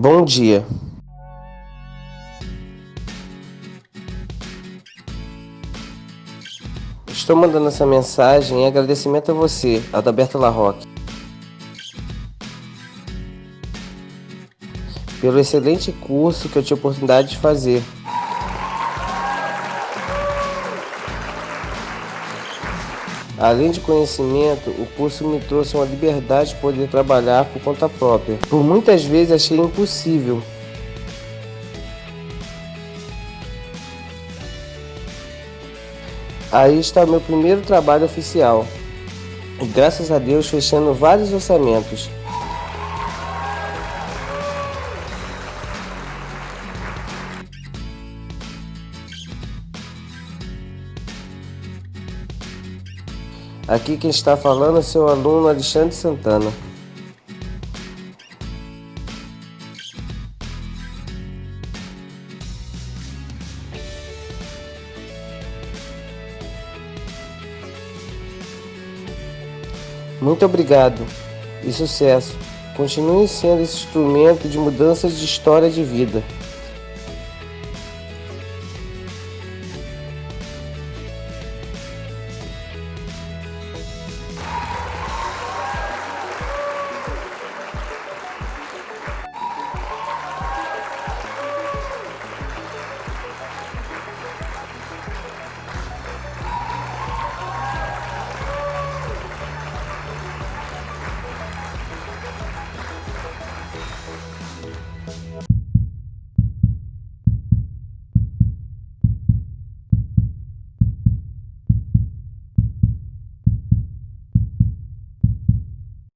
Bom dia. Estou mandando essa mensagem em agradecimento a você, Adalberto Larroque, pelo excelente curso que eu tive a oportunidade de fazer. Além de conhecimento, o curso me trouxe uma liberdade de poder trabalhar por conta própria. Por muitas vezes achei impossível. Aí está meu primeiro trabalho oficial. E graças a Deus fechando vários orçamentos. Aqui quem está falando é seu aluno Alexandre Santana. Muito obrigado e sucesso. Continue sendo esse instrumento de mudança de história de vida.